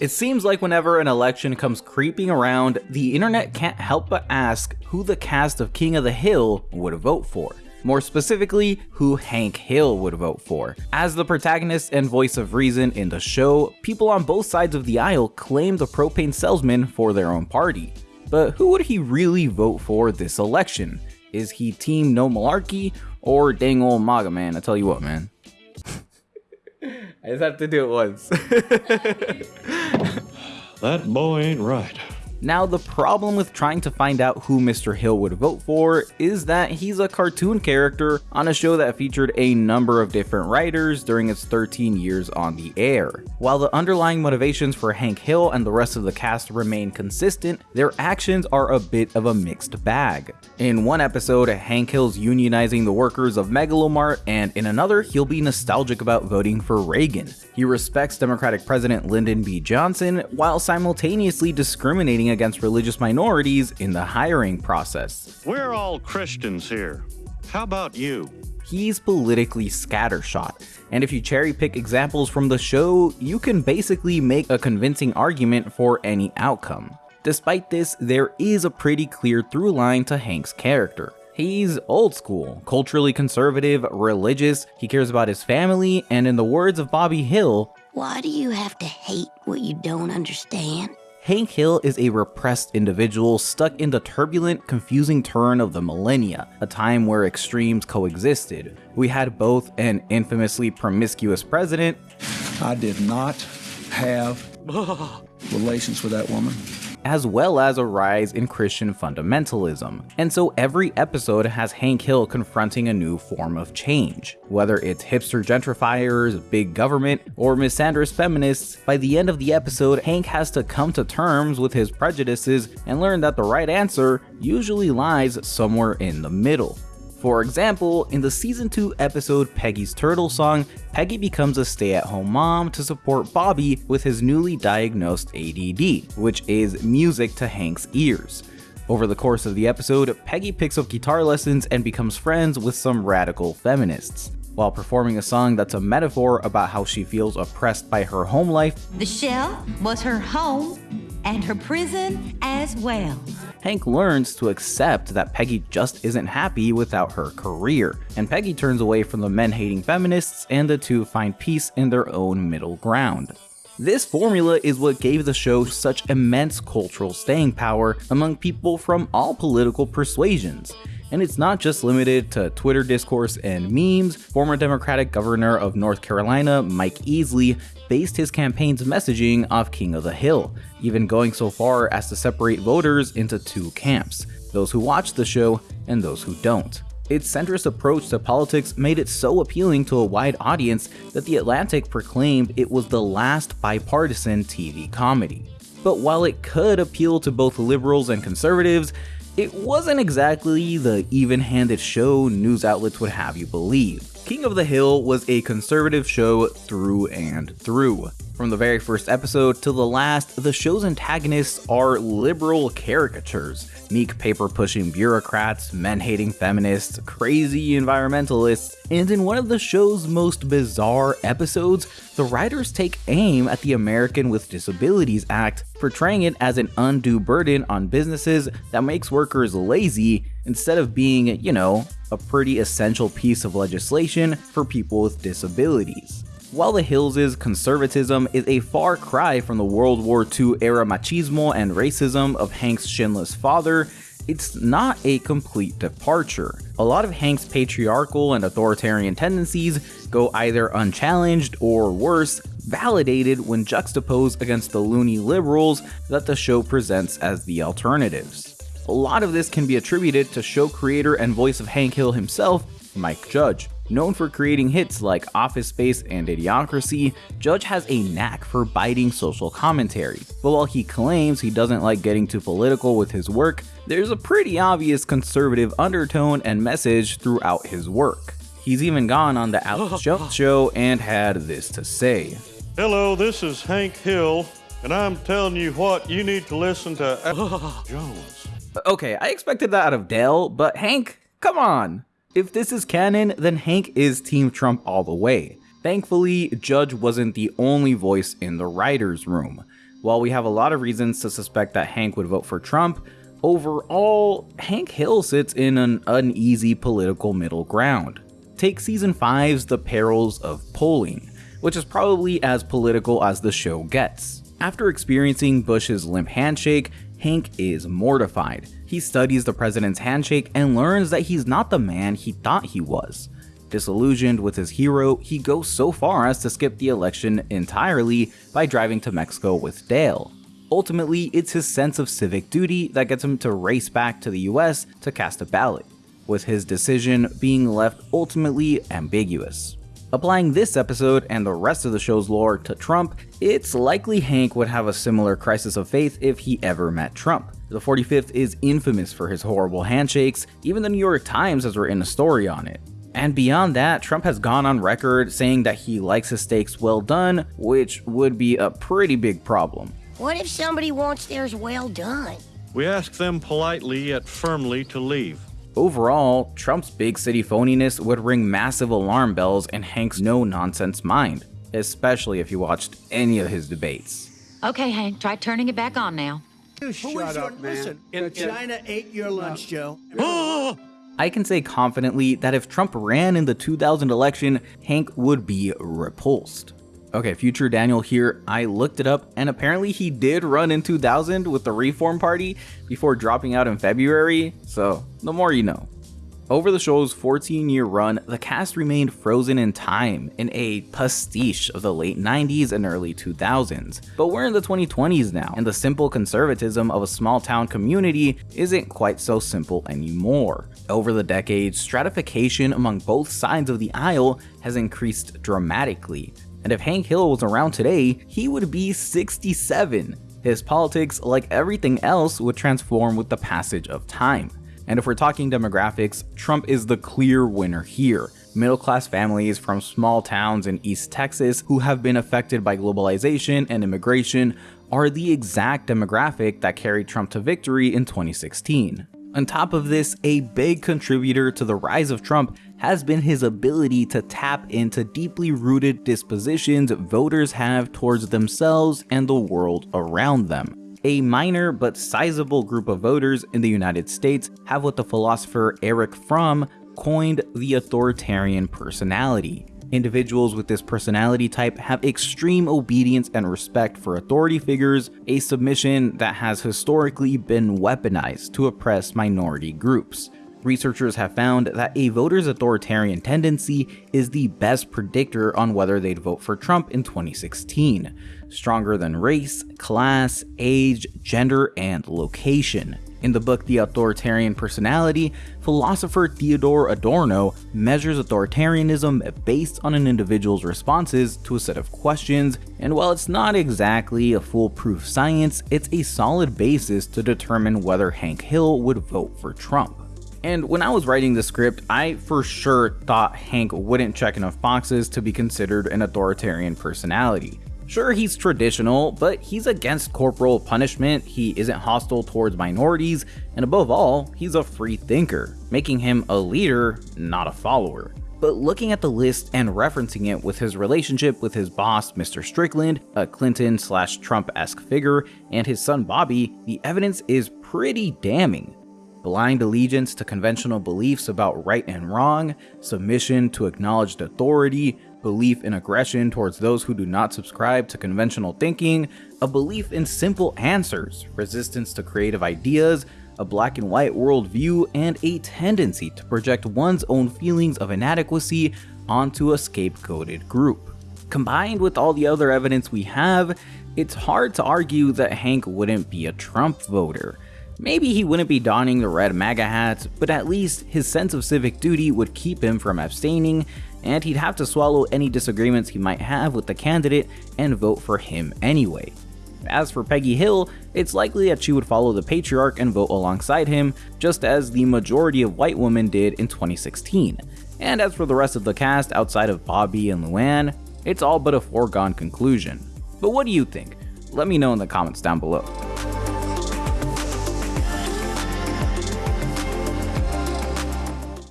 It seems like whenever an election comes creeping around, the internet can't help but ask who the cast of King of the Hill would vote for. More specifically, who Hank Hill would vote for. As the protagonist and voice of reason in the show, people on both sides of the aisle claim the propane salesman for their own party. But who would he really vote for this election? Is he team no malarkey or dang old MAGA man? I tell you what, man. I just have to do it once. that boy ain't right. Now, the problem with trying to find out who Mr. Hill would vote for is that he's a cartoon character on a show that featured a number of different writers during its 13 years on the air. While the underlying motivations for Hank Hill and the rest of the cast remain consistent, their actions are a bit of a mixed bag. In one episode, Hank Hill's unionizing the workers of Mega Lo Mart, and in another, he'll be nostalgic about voting for Reagan. He respects Democratic President Lyndon B. Johnson while simultaneously discriminating against religious minorities in the hiring process. We're all Christians here. How about you? He's politically scattershot, and if you cherry pick examples from the show, you can basically make a convincing argument for any outcome. Despite this, there is a pretty clear through line to Hank's character. He's old school, culturally conservative, religious, he cares about his family, and in the words of Bobby Hill, Why do you have to hate what you don't understand? Hank Hill is a repressed individual stuck in the turbulent, confusing turn of the millennia, a time where extremes coexisted. We had both an infamously promiscuous president. I did not have relations with that woman as well as a rise in Christian fundamentalism. And so every episode has Hank Hill confronting a new form of change. Whether it's hipster gentrifiers, big government, or misandrous feminists, by the end of the episode, Hank has to come to terms with his prejudices and learn that the right answer usually lies somewhere in the middle. For example, in the season 2 episode Peggy's Turtle Song, Peggy becomes a stay-at-home mom to support Bobby with his newly diagnosed ADD, which is music to Hank's ears. Over the course of the episode, Peggy picks up guitar lessons and becomes friends with some radical feminists. While performing a song that's a metaphor about how she feels oppressed by her home life, the shell was her home and her prison as well. Hank learns to accept that Peggy just isn't happy without her career, and Peggy turns away from the men-hating feminists and the two find peace in their own middle ground. This formula is what gave the show such immense cultural staying power among people from all political persuasions, and it's not just limited to Twitter discourse and memes. Former Democratic Governor of North Carolina, Mike Easley, based his campaign's messaging off King of the Hill, even going so far as to separate voters into two camps, those who watch the show and those who don't. Its centrist approach to politics made it so appealing to a wide audience that The Atlantic proclaimed it was the last bipartisan TV comedy. But while it could appeal to both liberals and conservatives, it wasn't exactly the even-handed show news outlets would have you believe. King of the Hill was a conservative show through and through. From the very first episode to the last, the show's antagonists are liberal caricatures, meek paper-pushing bureaucrats, men-hating feminists, crazy environmentalists, and in one of the show's most bizarre episodes, the writers take aim at the American with Disabilities Act, portraying it as an undue burden on businesses that makes workers lazy instead of being, you know, a pretty essential piece of legislation for people with disabilities. While the Hills' conservatism is a far cry from the World War II era machismo and racism of Hank's shinless father, it's not a complete departure. A lot of Hank's patriarchal and authoritarian tendencies go either unchallenged or worse, validated when juxtaposed against the loony liberals that the show presents as the alternatives. A lot of this can be attributed to show creator and voice of Hank Hill himself, Mike Judge. Known for creating hits like Office Space and Idiocracy, Judge has a knack for biting social commentary, but while he claims he doesn't like getting too political with his work, there's a pretty obvious conservative undertone and message throughout his work. He's even gone on the Alex Jones show and had this to say. Hello, this is Hank Hill, and I'm telling you what, you need to listen to Alex Jones. Okay, I expected that out of Dale, but Hank, come on. If this is canon, then Hank is Team Trump all the way. Thankfully, Judge wasn't the only voice in the writer's room. While we have a lot of reasons to suspect that Hank would vote for Trump, overall, Hank Hill sits in an uneasy political middle ground. Take season 5's The Perils of Polling, which is probably as political as the show gets. After experiencing Bush's limp handshake, Hank is mortified. He studies the president's handshake and learns that he's not the man he thought he was. Disillusioned with his hero, he goes so far as to skip the election entirely by driving to Mexico with Dale. Ultimately, it's his sense of civic duty that gets him to race back to the US to cast a ballot, with his decision being left ultimately ambiguous. Applying this episode and the rest of the show's lore to Trump, it's likely Hank would have a similar crisis of faith if he ever met Trump. The 45th is infamous for his horrible handshakes, even the New York Times has written a story on it. And beyond that, Trump has gone on record saying that he likes his steaks well done, which would be a pretty big problem. What if somebody wants theirs well done? We ask them politely yet firmly to leave. Overall, Trump's big city phoniness would ring massive alarm bells in Hank's no nonsense mind, especially if you watched any of his debates. Okay, Hank, try turning it back on now. You shut up, man. Listen, China ate your lunch, Joe. I can say confidently that if Trump ran in the 2000 election, Hank would be repulsed. Okay, future Daniel here, I looked it up and apparently he did run in 2000 with the Reform Party before dropping out in February, so the more you know. Over the show's 14 year run, the cast remained frozen in time in a pastiche of the late 90s and early 2000s. But we're in the 2020s now, and the simple conservatism of a small town community isn't quite so simple anymore. Over the decades, stratification among both sides of the aisle has increased dramatically. And if Hank Hill was around today, he would be 67. His politics, like everything else, would transform with the passage of time. And if we're talking demographics, Trump is the clear winner here. Middle class families from small towns in East Texas who have been affected by globalization and immigration are the exact demographic that carried Trump to victory in 2016. On top of this, a big contributor to the rise of Trump has been his ability to tap into deeply rooted dispositions voters have towards themselves and the world around them. A minor but sizable group of voters in the United States have what the philosopher Erich Fromm coined the authoritarian personality. Individuals with this personality type have extreme obedience and respect for authority figures, a submission that has historically been weaponized to oppress minority groups. Researchers have found that a voter's authoritarian tendency is the best predictor on whether they'd vote for Trump in 2016, stronger than race, class, age, gender, and location. In the book The Authoritarian Personality, philosopher Theodore Adorno measures authoritarianism based on an individual's responses to a set of questions, and while it's not exactly a foolproof science, it's a solid basis to determine whether Hank Hill would vote for Trump. And when I was writing the script, I for sure thought Hank wouldn't check enough boxes to be considered an authoritarian personality. Sure, he's traditional, but he's against corporal punishment, he isn't hostile towards minorities, and above all, he's a free thinker, making him a leader, not a follower. But looking at the list and referencing it with his relationship with his boss, Mr. Strickland, a Clinton slash Trump esque figure, and his son Bobby, the evidence is pretty damning blind allegiance to conventional beliefs about right and wrong, submission to acknowledged authority, belief in aggression towards those who do not subscribe to conventional thinking, a belief in simple answers, resistance to creative ideas, a black and white worldview, and a tendency to project one's own feelings of inadequacy onto a scapegoated group. Combined with all the other evidence we have, it's hard to argue that Hank wouldn't be a Trump voter. Maybe he wouldn't be donning the red MAGA hat, but at least his sense of civic duty would keep him from abstaining, and he'd have to swallow any disagreements he might have with the candidate and vote for him anyway. As for Peggy Hill, it's likely that she would follow the patriarch and vote alongside him, just as the majority of white women did in 2016. And as for the rest of the cast outside of Bobby and Luann, it's all but a foregone conclusion. But what do you think? Let me know in the comments down below.